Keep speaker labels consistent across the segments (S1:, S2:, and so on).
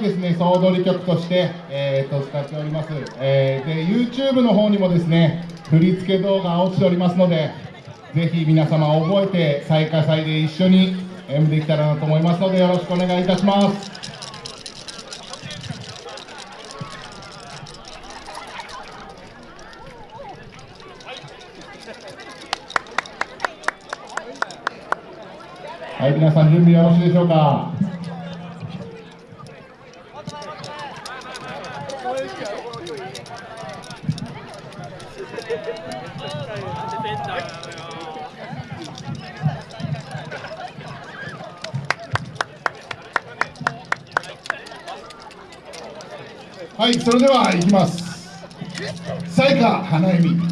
S1: ですね総踊り曲として、えー、と使っております、えー、で YouTube の方にもですね振り付け動画落ちておりますのでぜひ皆様覚えて最下祭で一緒に演舞できたらなと思いますのでよろしくお願いいたしますはい、皆さん準備よろしいでしょうか？はい、それでは行きます。彩花花恵美。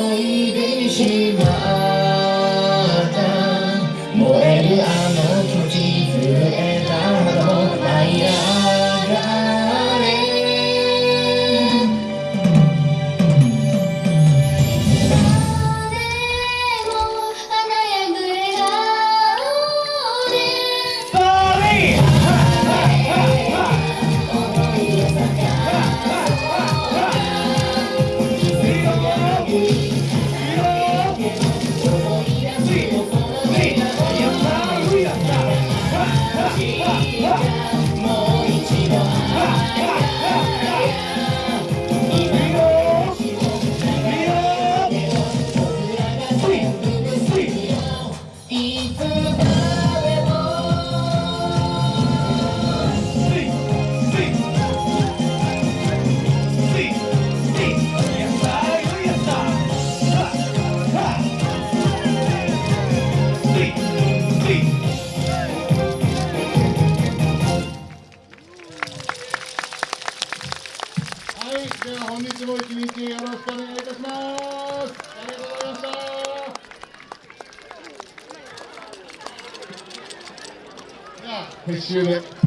S1: Oy beşim ろしくお願いいたします。ありがとうございました。では撤収で。